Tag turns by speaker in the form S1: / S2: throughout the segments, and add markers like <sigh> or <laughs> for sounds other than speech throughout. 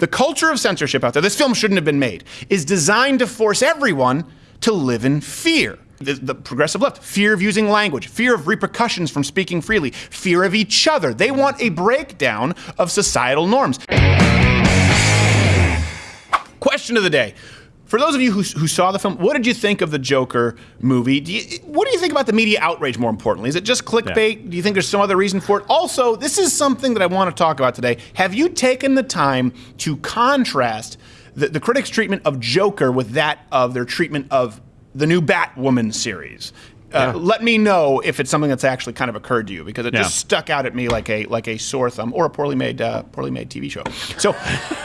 S1: The culture of censorship out there, this film shouldn't have been made, is designed to force everyone to live in fear. The, the, progressive left, fear of using language, fear of repercussions from speaking freely, fear of each other. They want a breakdown of societal norms. Question of the day. For those of you who, who, saw the film, what did you think of the Joker movie? Do you, what do you think about the media outrage, more importantly? Is it just clickbait? Yeah. Do you think there's some other reason for it? Also, this is something that I want to talk about today. Have you taken the time to contrast the, the critics' treatment of Joker with that of their treatment of the new Batwoman series? Uh, yeah. let me know if it's something that's actually kind of occurred to you because it yeah. just stuck out at me like a like a sore thumb or a poorly made uh, poorly made TV show. So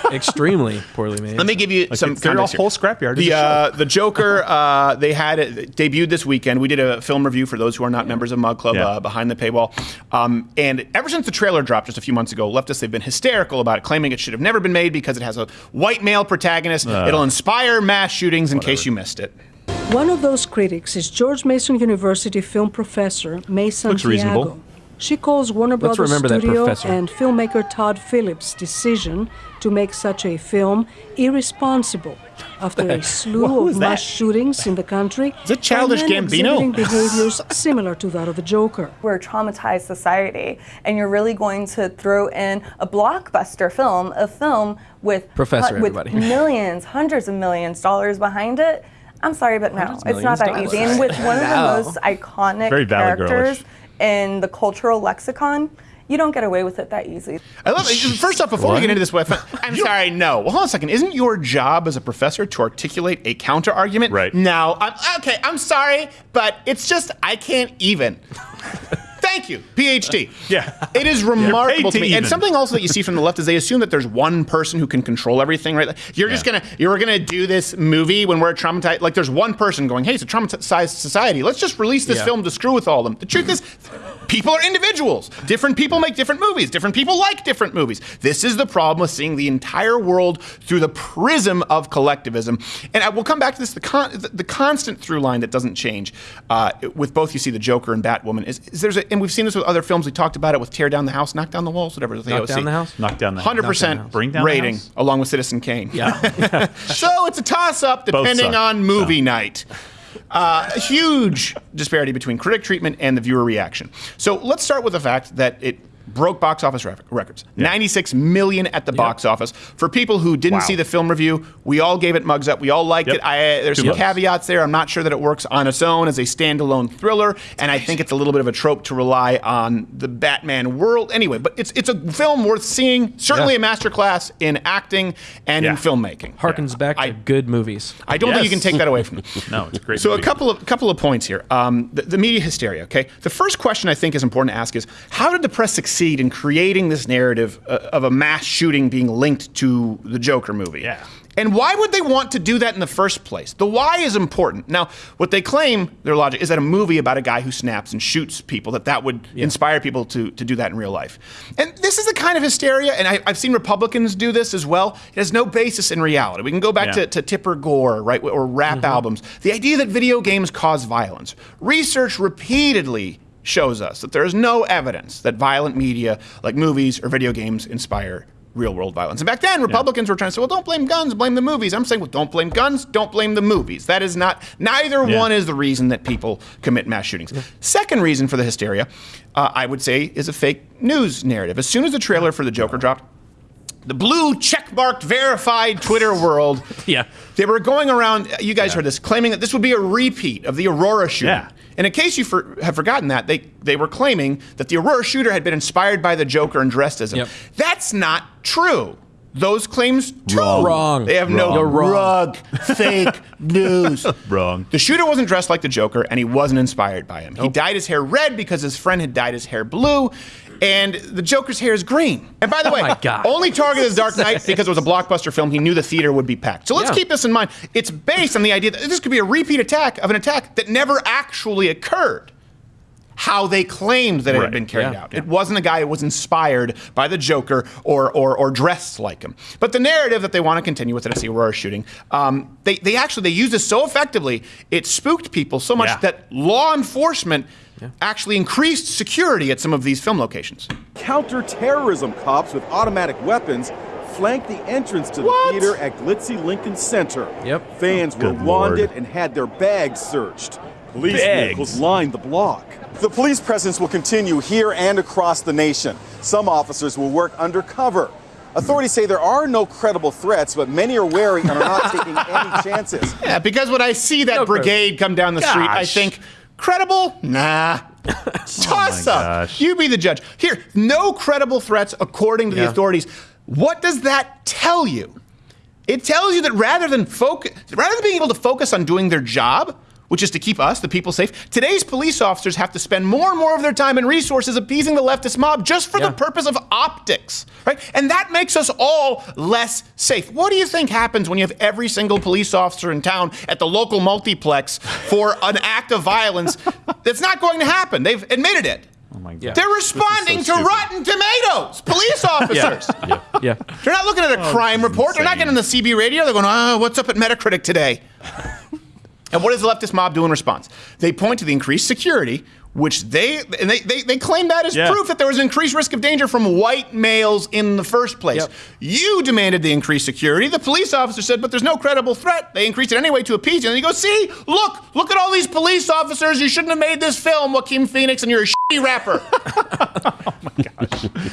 S1: <laughs>
S2: extremely poorly made.
S1: Let me give you
S3: like
S1: some.
S3: They're a whole scrapyard.
S1: The uh, the Joker <laughs> uh, they had it debuted this weekend. We did a film review for those who are not members of Mug Club yeah. Uh, behind the paywall. Um, and ever since the trailer dropped just a few months ago, leftists they've been hysterical about it, claiming it should have never been made because it has a white male protagonist. Uh. It'll inspire mass shootings. In case you missed it.
S4: One of those critics is George Mason University film professor May Santiago.
S3: reasonable.
S4: She calls Warner Brothers Studio and filmmaker Todd Phillips' decision to make such a film irresponsible after a <laughs> slew of mass shootings in the country.
S1: Is it childish
S4: and
S1: Gambino? <laughs>
S4: behaviors similar to that of the Joker.
S5: We're a traumatized society, and you're really going to throw in a blockbuster film, a film with,
S2: Professor,
S5: with <laughs> millions, hundreds of millions dollars behind it I'm sorry, but no, it's not that easy. And with <laughs> one of the most iconic
S3: Very
S5: characters in the cultural lexicon, you don't get away with it that easy.
S1: I love it. First off, before what? we get into this, <laughs> I'm sorry, no. Well, hold on a second. Isn't your job as a professor to articulate a counter argument?
S3: Right.
S1: Now, I'm, okay, I'm sorry, but it's just I can't even. <laughs> Thank you, PhD. <laughs>
S3: Yeah.
S1: It is remarkable to, me. Even. And something also that you see from the left is they assume that there's one person who can control everything, right? You're yeah. just gonna you're gonna do this movie when we're a traumatized. Like there's one person going, hey, it's a traumatized society. Let's just release this yeah. film to screw with all of them. The truth is, people are individuals. Different people make different movies. Different people like different movies. This is the problem with seeing the entire world through the prism of collectivism. And I will come back to this. The, con- the constant through line that doesn't change uh, with both you see the Joker and Batwoman is, is there's a, and we've seen this with other films. We talked about it with Tear Down the House, Knock Down the Walls, whatever.
S2: The knock
S1: AOC.
S2: Down the House?
S3: Knock Down the
S1: House. 100% Bring down rating, along with Citizen Kane.
S2: Yeah. <laughs>
S1: so it's a toss up depending on movie night. Uh, a huge disparity between critic treatment and the viewer reaction. So let's start with the fact that it broke box office records. Yeah. 96 million at the yep. box office. For people who didn't wow. see the film review, we all gave it mugs up. We all liked yep. it. I, there's Two some caveats there. I'm not sure that it works on its own as a standalone thriller, and I think it's a little bit of a trope to rely on the Batman world. Anyway, but it's it's a film worth seeing. Certainly yeah. a masterclass in acting and yeah. in filmmaking.
S2: Harkens back to good movies.
S1: I don't yes. think you can take that away from me. <laughs>
S3: no, it's great.
S1: So
S3: movie.
S1: a couple of couple of points here. Um, the, the media hysteria. Okay, the first question I think is important to ask is how did the press succeed? Succeed in creating this narrative uh, of a mass shooting being linked to the Joker movie.
S3: Yeah.
S1: And why would they want to do that in the first place? The why is important. Now, what they claim, their logic, is that a movie about a guy who snaps and shoots people, that that would yeah. inspire people to, to do that in real life. And this is the kind of hysteria, and I, have seen Republicans do this as well. It has no basis in reality. We can go back yeah. to, to Tipper Gore, right, or rap mm-hmm. albums. The idea that video games cause violence. Research repeatedly shows us that there is no evidence that violent media like movies or video games inspire real world violence. And back then, Republicans yeah. were trying to say, well, don't blame guns, blame the movies. I'm saying, well, don't blame guns, don't blame the movies. That is not, neither yeah. one is the reason that people commit mass shootings. Yeah. Second reason for the hysteria, uh, I would say, is a fake news narrative. As soon as the trailer for The Joker dropped, the blue checkmarked verified Twitter <laughs> world.
S2: yeah.
S1: They were going around, you guys heard this, claiming that this would be a repeat of the Aurora shooting.
S3: Yeah.
S1: And in case you for, have forgotten that, they, they were claiming that the Aurora shooter had been inspired by the Joker and dressed as him. Yep. That's not true. Those claims
S2: wrong. wrong.
S1: They have
S2: wrong.
S1: no rug, fake <laughs> news.
S3: Wrong.
S1: The shooter wasn't dressed like the Joker, and he wasn't inspired by him. Nope. He dyed his hair red because his friend had dyed his hair blue, and the Joker's hair is green. And by the
S2: oh
S1: way, only targeted the Dark Knight <laughs> because it was a blockbuster film. He knew the theater would be packed. So let's yeah. keep this in mind. It's based on the idea that this could be a repeat attack of an attack that never actually occurred. How they claimed that it had been carried
S2: yeah.
S1: out. Yeah. It wasn't a guy who was inspired by the Joker or, or, or dressed like him. But the narrative that they want to continue with the Aurora shooting, um, they, they actually they used this so effectively, it spooked people so much that law enforcement – yeah. actually increased security at some of these film locations.
S6: Counterterrorism cops with automatic weapons
S3: flanked the entrance to
S1: What?
S3: the theater at glitzy Lincoln Center.
S2: Yep.
S3: Fans were
S6: Good Lord.
S3: wanded and had their bags searched. Police
S6: Bags?
S3: vehicles lined the block. The police presence will continue here and across the nation. Some officers will work undercover. Authorities say there are no credible threats, but many are wary and are not <laughs> taking any chances.
S1: Yeah, because when I see that
S2: No
S1: brigade come down the street, I think, credible? Nah. <laughs> Toss up.
S6: gosh.
S1: You be the judge. Here, no credible threats according to the authorities. What does that tell you? It tells you that rather than focus, rather than being able to focus on doing their job, which is to keep us, the people, safe, today's police officers have to spend more and more of their time and resources appeasing the leftist mob just for
S2: Yeah.
S1: the purpose of optics, right? And that makes us all less safe. What do you think happens when you have every single police officer in town at the local multiplex for an act of violence that's not going to happen? They've admitted it.
S6: Oh my god.
S1: They're responding to
S6: stupid.
S1: Rotten Tomatoes, police <laughs> officers.
S2: Yeah. Yeah.
S1: They're not looking at a oh, crime
S6: this is
S1: report. They're not
S6: insane.
S1: getting the CB radio. They're going, oh, what's up at Metacritic today? And what does the leftist mob do in response? They point to the increased security, which they and they, they, they claim that as
S6: Yeah.
S1: proof that there was an increased risk of danger from white males in the first place.
S2: Yep.
S1: You demanded the increased security. The police officer said, but there's no credible threat. They increased it anyway to appease you. And you go, see, look, look at all these police officers. You shouldn't have made this film, Joaquin Phoenix, and you're a shitty rapper. <laughs>
S6: Oh,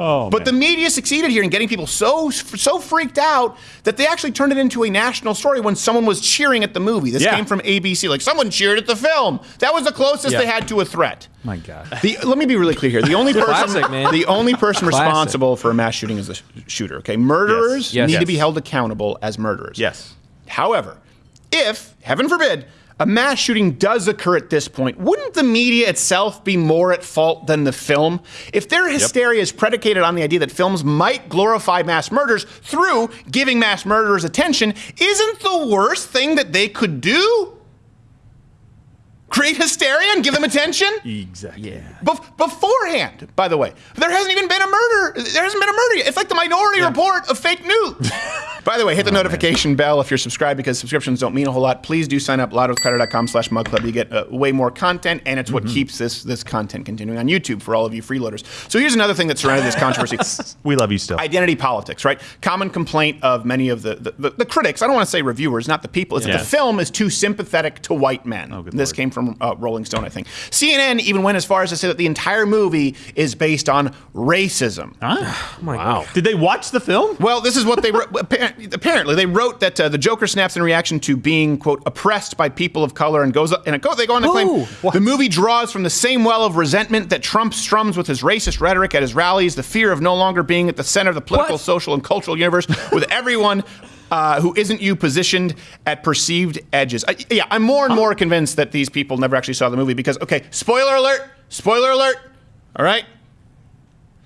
S6: Oh,
S1: but the media succeeded here in getting people so so freaked out that they actually turned it into a national story when someone was cheering at the movie. This
S6: Yeah.
S1: came from ABC. Like someone cheered at the film. That was the closest
S2: Yeah.
S1: they had to a threat.
S6: my god.
S1: The, let me be really clear here. The only <laughs> person,
S2: Classic, man.
S1: the only person
S2: Classic.
S1: responsible for a mass shooting is the shooter. Okay, murderers
S2: Yes. Yes.
S1: need to be held accountable as murderers.
S6: Yes.
S1: However, if heaven forbid a mass shooting does occur at this point, wouldn't the media itself be more at fault than the film? If their hysteria is predicated on the idea that films might glorify mass murders through giving mass murderers attention, isn't the worst thing that they could do? Create hysteria and give them attention?
S6: Exactly. Yeah.
S1: Bef- beforehand, by the way, there hasn't even been a murder. There hasn't been a murder yet. It's like the minority report of fake news. <laughs> by the way, hit the notification bell if you're subscribed because subscriptions don't mean a whole lot. Please do sign up loudwithcrowder.com slash mug club. You get uh, way more content, and it's what keeps this this content continuing on YouTube for all of you freeloaders. So here's another thing that surrounded this <laughs> controversy.
S6: We love you still.
S1: Identity politics, right? Common complaint of many of the, the, the, the critics, I don't want to say reviewers, not the people, is that the film is too sympathetic to white men.
S6: Oh, good
S1: this
S6: Lord.
S1: came from uh, Rolling Stone, I think. CNN even went as far as to say that the entire movie is based on racism. <sighs>
S6: wow. Did they watch the film?
S1: Well, this is what they wrote. <laughs> Apparently, they wrote that uh, the Joker snaps in reaction to being quote oppressed by people of color, and goes and it go, they go on to claim
S2: Who?
S1: the movie draws from the same well of resentment that Trump strums with his racist rhetoric at his rallies, the fear of no longer being at the center of the political,
S2: What?
S1: social, and cultural universe, with everyone. Uh, who isn't you positioned at perceived edges? I, yeah, I'm more and more convinced that these people never actually saw the movie because, okay, spoiler alert, spoiler alert, all right?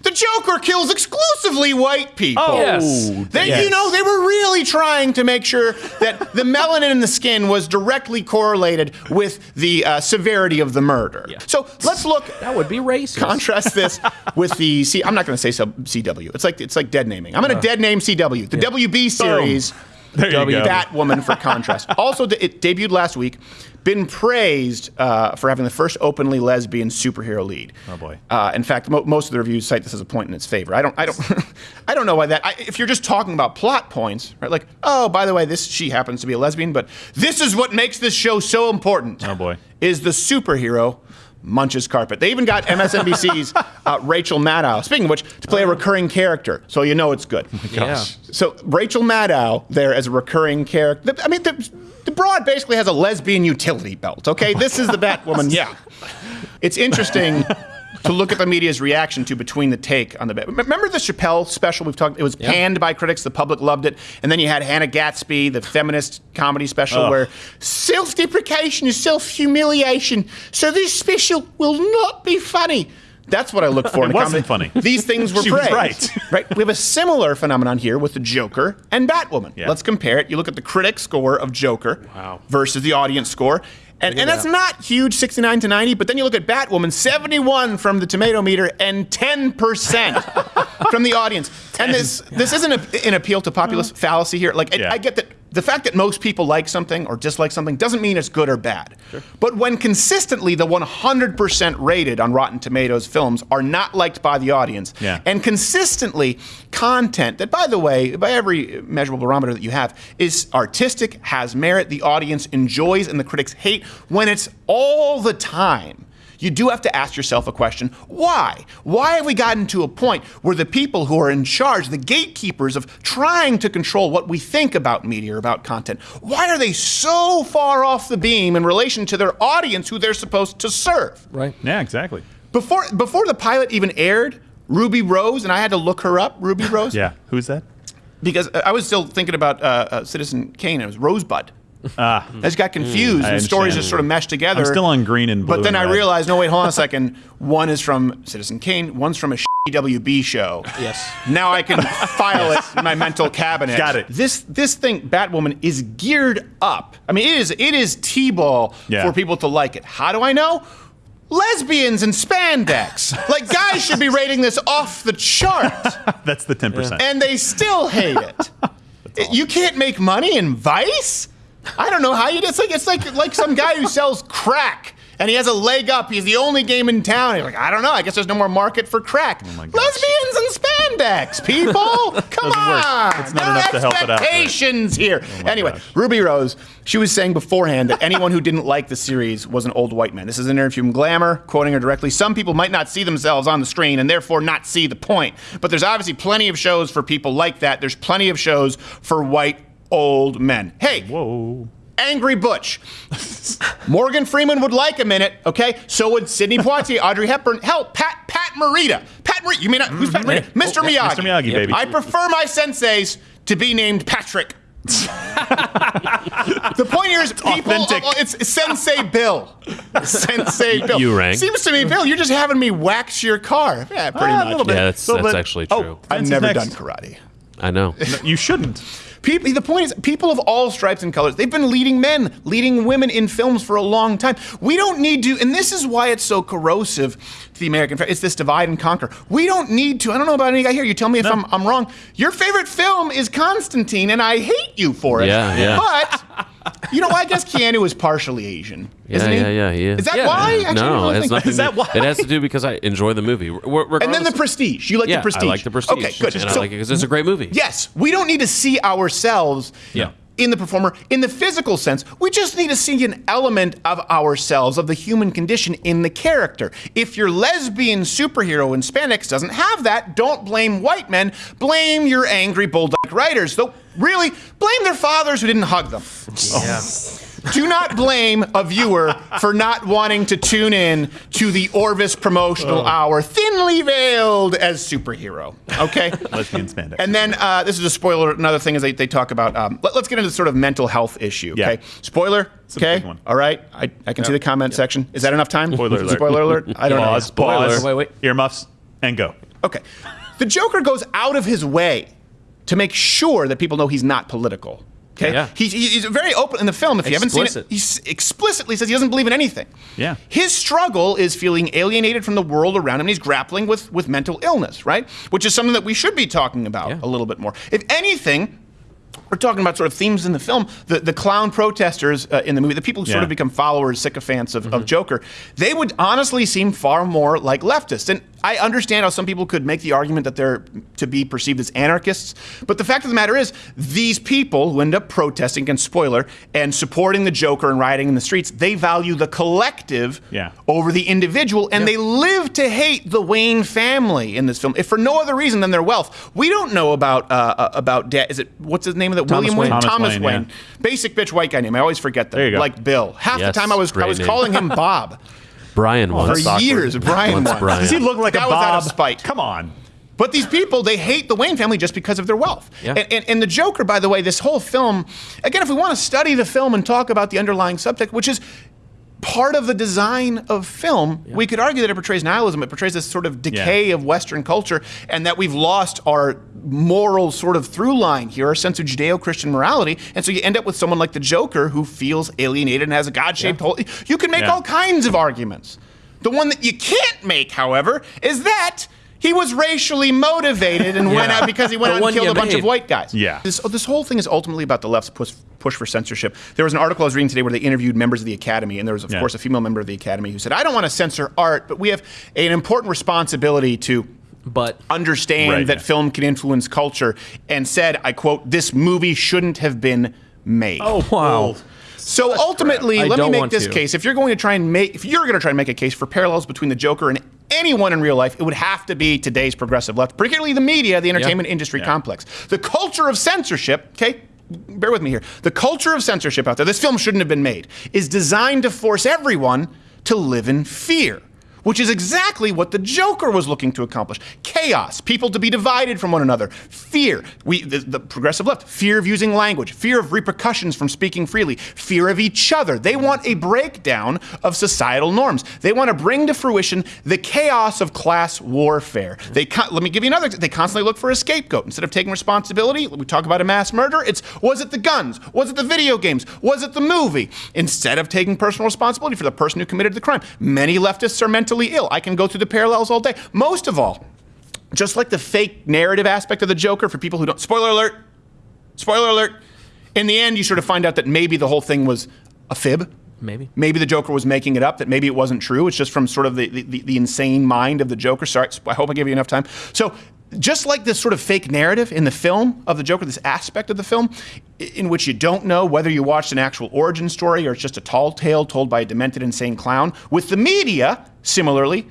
S1: The Joker kills exclusively white people.
S6: Oh,
S2: Yes.
S1: They,
S2: Yes.
S1: you know, they were really trying to make sure that the melanin in the skin was directly correlated with the uh, severity of the murder. Yeah. So let's look.
S2: That would be racist.
S1: Contrast this with the C. I'm not going to say sub- CW. It's like it's like dead naming. I'm going to dead name CW. The WB series.
S6: There you
S2: W-
S6: go.
S1: Batwoman for contrast. <laughs> also, it debuted last week. Been praised uh, for having the first openly lesbian superhero lead.
S6: Oh, boy.
S1: Uh, in fact, mo- most of the reviews cite this as a point in its favor. I don't, I don't, <laughs> I don't know why that. I, if you're just talking about plot points, right? Like, oh, by the way, this she happens to be a lesbian, but this is what makes this show so important.
S6: Oh, boy.
S1: is the superhero munches carpet. They even got MSNBC's <laughs> uh, Rachel Maddow. Speaking of which, to play a recurring character, so you know it's good.
S2: Yeah.
S1: So Rachel Maddow there as a recurring character. I mean, the, the broad basically has a lesbian utility belt. Okay, this is the Batwoman. Yeah, <laughs> it's interesting. To look at the media's reaction to between the take on the Bat. Remember the Chappelle special we've talked? It was panned by critics. The public loved it, and then you had Hannah Gadsby, the feminist comedy special,
S6: Ugh.
S1: where self-deprecation is self-humiliation. So this special will not be funny. That's what I look for. <laughs> in
S6: It
S1: a
S6: wasn't
S1: comedy.
S6: funny.
S1: These things were <laughs> praised.
S6: right. <laughs>
S1: right? We have a similar phenomenon here with the Joker and Batwoman.
S6: Yeah.
S1: Let's compare it. You look at the critic score of Joker wow. versus the audience score. And, and that's not huge, 69 to 90, but then you look at Batwoman, 71 from the tomato meter and 10% from the audience. And this this isn't a, an appeal to populist <gasps> fallacy here. Like, I- I get that the fact that most people like something or dislike something doesn't mean it's good or bad. Sure. But when consistently the 100% rated on Rotten Tomatoes films are not liked by the audience,
S6: yeah.
S1: and consistently content that, by the way, by every measurable barometer that you have, is artistic, has merit, the audience enjoys, and the critics hate, when it's all the time you do have to ask yourself a question why? Why have we gotten to a point where the people who are in charge, the gatekeepers of trying to control what we think about media or about content, why are they so far off the beam in relation to their audience who they're supposed to serve?
S2: Right.
S6: Yeah, exactly.
S1: Before, before the pilot even aired, Ruby Rose, and I had to look her up, Ruby <laughs> Rose.
S6: yeah, who's that?
S1: Because I was still thinking about uh, uh, Citizen Kane, it was Rosebud. Ah. I just got confused, and stories just sort of meshed together.
S6: I'm still on green and blue.
S1: But then
S6: I
S1: red. realized, no, wait, hold on a second. One is from Citizen Kane. One's from a WB show.
S2: Yes.
S1: Now I can file it in my mental <laughs> cabinet.
S6: Got it.
S1: This this thing, Batwoman, is geared up. I mean, it is it is t-ball
S6: yeah.
S1: for people to like it. How do I know? lesbians and spandex. like guys should be rating this off the chart. <laughs>
S6: That's the 10%.
S1: And they still hate it. <laughs> you can't make money in Vice? I don't know how you. It's like it's like like some guy who sells crack and he has a leg up. He's the only game in town. He's like, I don't know. I guess there's no more market for crack. Oh Lesbians and spandex, people. <laughs> Come on.
S6: It's not enough to help it out.
S1: Expectations here. Oh anyway, gosh. Ruby Rose. She was saying beforehand that anyone who didn't like the series was an old white man. This is an interview from Glamour, quoting her directly. Some people might not see themselves on the screen and therefore not see the point. But there's obviously plenty of shows for people like that. There's plenty of shows for white old men. Hey,
S6: whoa.
S1: Angry Butch. Morgan Freeman would like a minute, okay? So would Sidney Poitier, <laughs> Audrey Hepburn, hell, Pat Pat Morita. Pat Morita, you mean who's Pat Morita?
S6: Mm-hmm.
S1: Mr. Miyagi.
S6: Mr. Miyagi, baby.
S1: I prefer my senseis to be named Patrick. <laughs> the point here is people.
S6: Authentic.
S1: Oh, it's Sensei Bill. Sensei Bill.
S7: You rang.
S1: Seems to me, Bill, you're just having me wax your car. Yeah, pretty
S6: Ah, a
S1: much.
S6: little bit.
S7: Yeah, that's,
S6: Little
S7: that's
S6: bit.
S7: actually
S6: Oh,
S7: true.
S1: I've never
S6: next.
S1: done karate.
S7: I know.
S6: No, you shouldn't.
S1: People, the point is, people of all stripes and colors, they've been leading men, leading women in films for a long time. We don't need to, and this is why it's so corrosive to the American It's this divide and conquer. We don't need to, I don't know about any guy here, you tell me if
S6: No.
S1: I'm, I'm wrong. Your favorite film is Constantine, and I hate you for it.
S7: Yeah, yeah.
S1: But, you know, I guess Keanu is partially Asian.
S7: Yeah,
S1: isn't he?
S7: yeah, yeah, he is.
S1: Is that
S7: Yeah.
S1: why? Actually,
S7: no, it's nothing.
S6: Is that why?
S7: It has to do because I enjoy the movie.
S1: And then the Prestige. You like
S7: yeah,
S1: the Prestige.
S7: I like the Prestige.
S1: Okay, good.
S7: And
S1: So-
S7: I like it because it's a great movie.
S1: Yes, we don't need to see ourselves
S6: Yeah.
S1: in the performer in the physical sense. We just need to see an element of ourselves, of the human condition in the character. If your lesbian superhero in spandex doesn't have that, don't blame white men. Blame your angry bulldog writers. Though, really, blame their fathers who didn't hug them. Do not blame a viewer for not wanting to tune in to the Orvis promotional hour, thinly veiled as superhero. Okay? <laughs>
S6: Lesbian spandex.
S1: And then uh, this is a spoiler. Another thing is they, they talk about. Um, let, us get into the sort of mental health issue.
S6: Yeah.
S1: Okay. Spoiler.
S6: a
S1: Okay. All right. I, I can see the comment section. Is that enough time?
S6: Spoiler alert.
S1: Spoiler alert. I don't
S6: pause,
S1: know.
S6: pause,
S2: Wait, wait.
S6: earmuffs, and go.
S1: Okay. The Joker goes out of his way to make sure that people know he's not political. Okay.
S2: Yeah.
S1: He's, he's very open in the film. If you haven't seen it, he explicitly says he doesn't believe in anything.
S6: Yeah.
S1: His struggle is feeling alienated from the world around him. and He's grappling with with mental illness, right? Which is something that we should be talking about
S2: Yeah.
S1: a little bit more. If anything. We're talking about sort of themes in the film. The, the clown protesters uh, in the movie, the people who sort of become followers, sycophants of, of Joker, they would honestly seem far more like leftists. And I understand how some people could make the argument that they're to be perceived as anarchists, but the fact of the matter is, these people who end up protesting against spoiler and supporting the Joker and rioting in the streets, they value the collective
S6: Yeah.
S1: over the individual, and they live to hate the Wayne family in this film, if for no other reason than their wealth. We don't know about uh, uh, about dad. Is it what's his name of that?
S2: Thomas
S1: William
S2: Wayne.
S1: Wayne.
S6: Thomas Wayne,
S1: Wayne.
S6: yeah.
S1: Basic bitch white guy name. I always forget that.
S6: There you go.
S1: Like Bill. Half
S7: Yes,
S1: the time I was I was
S7: name.
S1: calling him <laughs> Bob
S7: Brian
S1: oh,
S7: was.
S6: for awkward.
S1: years. Brian
S7: Once
S1: once.
S7: Brian.
S6: Does he look like
S1: That
S6: a
S1: was out of spite.
S6: Come on.
S1: But these people, they hate the Wayne family just because of their wealth.
S2: Yeah.
S1: And, and, and the Joker, by the way, this whole film, again, if we want to study the film and talk about the underlying subject, which is part of the design of film, we could argue that it portrays nihilism. It portrays this sort of decay
S6: Yeah.
S1: of Western culture and that we've lost our moral sort of through line here, our sense of Judeo Christian morality. And so you end up with someone like the Joker who feels alienated and has a God shaped hole. You can make
S6: Yeah.
S1: all kinds of arguments. The one that you can't make, however, is that He was racially motivated and went out because he went
S2: The
S1: out and killed a bunch of white guys.
S6: Yeah.
S1: This, oh, this whole thing is ultimately about the left's push, push for censorship. There was an article I was reading today where they interviewed members of the Academy, and there was, of
S6: Yeah.
S1: course, a female member of the Academy who said, I don't want to censor art, but we have an important responsibility to
S2: But
S1: understand
S6: Right.
S1: that film can influence culture, and said, I quote, this movie shouldn't have been made.
S6: Oh,
S2: Wow. Oh.
S1: So ultimately, let me make this
S2: to.
S1: case. If you're going to try and make, if you're going to try and make a case for parallels between the Joker and anyone in real life, it would have to be today's progressive left, particularly the media, the entertainment industry complex. The culture of censorship, okay? Bear with me here. The culture of censorship out there, this film shouldn't have been made, is designed to force everyone to live in fear. Which is exactly what the Joker was looking to accomplish. Chaos, people to be divided from one another, fear. We, the, the progressive left, fear of using language, fear of repercussions from speaking freely, fear of each other. They want a breakdown of societal norms. They want to bring to fruition the chaos of class warfare. They let me give you another. They constantly look for a scapegoat instead of taking responsibility. We talk about a mass murder. It's was it the guns? Was it the video games? Was it the movie? Instead of taking personal responsibility for the person who committed the crime, many leftists are mentally ill. I can go through the parallels all day. Most of all, just like the fake narrative aspect of the Joker for people who don't. Spoiler alert! Spoiler alert! In the end, you sort of find out that maybe the whole thing was a fib.
S2: maybe.
S1: Maybe the Joker was making it up, that maybe it wasn't true. It's just from sort of the, the, the insane mind of the Joker. Sorry, I hope I gave you enough time. So, just like this sort of fake narrative in the film of the Joker, this aspect of the film in which you don't know whether you watched an actual origin story or it's just a tall tale told by a demented, insane clown, with the media, similarly,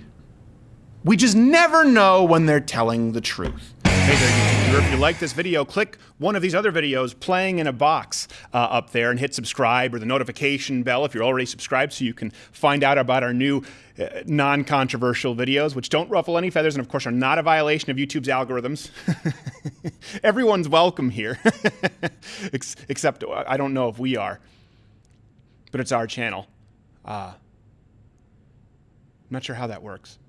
S1: we just never know when they're telling the truth. Hey there, YouTube. If you like this video, click one of these other videos playing in a box uh, up there and hit subscribe or the notification bell if you're already subscribed so you can find out about our new uh, non controversial videos, which don't ruffle any feathers and, of course, are not a violation of YouTube's algorithms. <laughs> Everyone's welcome here, <laughs> except uh, I don't know if we are, but it's our channel. Uh, I'm not sure how that works.